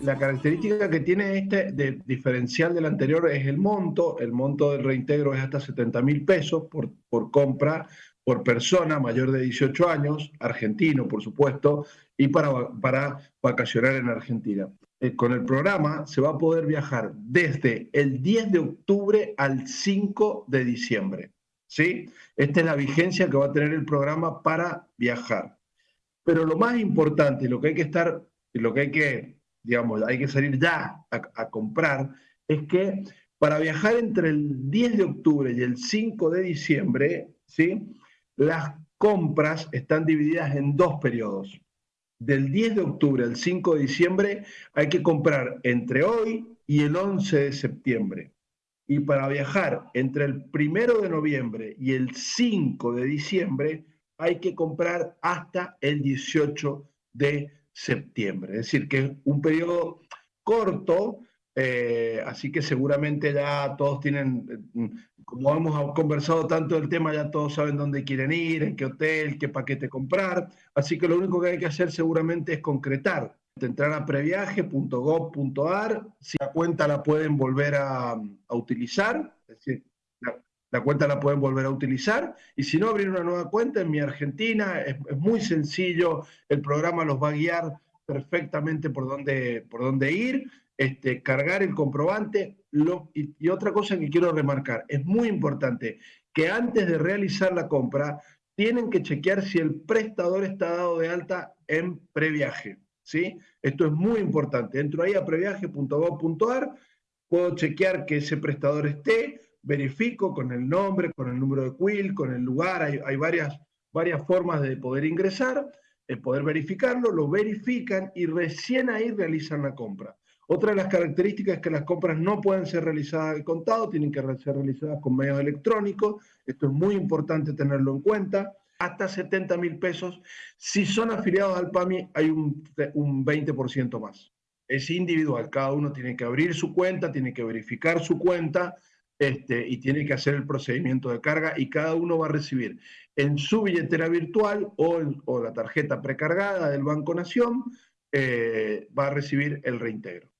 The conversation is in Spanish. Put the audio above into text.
la característica que tiene este de, diferencial del anterior es el monto. El monto del reintegro es hasta 70 mil pesos por, compra por persona mayor de 18 años, argentino por supuesto, y para, para vacacionar en Argentina. Eh, con el programa se va a poder viajar desde el 10 de octubre al 5 de diciembre. ¿sí? Esta es la vigencia que va a tener el programa para viajar. Pero lo más importante lo que hay que estar, lo que hay que, digamos, hay que salir ya a, comprar, es que para viajar entre el 10 de octubre y el 5 de diciembre, ¿sí? las compras están divididas en dos periodos. Del 10 de octubre al 5 de diciembre hay que comprar entre hoy y el 11 de septiembre y para viajar entre el primero de noviembre y el 5 de diciembre hay que comprar hasta el 18 de septiembre. Es decir, que es un periodo corto, eh, así que seguramente ya todos tienen, como hemos conversado tanto del tema, ya todos saben dónde quieren ir, en qué hotel, qué paquete comprar. Así que lo único que hay que hacer seguramente es concretar entrar a previaje.gov.ar, si la cuenta la pueden volver a, utilizar, es decir, cuenta la pueden volver a utilizar, y si no, abrir una nueva cuenta en mi Argentina, es, muy sencillo, el programa los va a guiar perfectamente por dónde, por dónde ir, este, cargar el comprobante, y, y otra cosa que quiero remarcar, es muy importante que antes de realizar la compra, tienen que chequear si el prestador está dado de alta en previaje. ¿sí? Esto es muy importante. Entro ahí a previaje.gov.ar, puedo chequear que ese prestador esté, verifico con el nombre, con el número de quill, con el lugar, hay, varias, varias formas de poder ingresar, de poder verificarlo, lo verifican y recién ahí realizan la compra. Otra de las características es que las compras no pueden ser realizadas al contado, tienen que ser realizadas con medios electrónicos. Esto es muy importante tenerlo en cuenta hasta 70 mil pesos. Si son afiliados al PAMI, hay un, un 20% más. Es individual, cada uno tiene que abrir su cuenta, tiene que verificar su cuenta este, y tiene que hacer el procedimiento de carga y cada uno va a recibir en su billetera virtual o, o la tarjeta precargada del Banco Nación, eh, va a recibir el reintegro.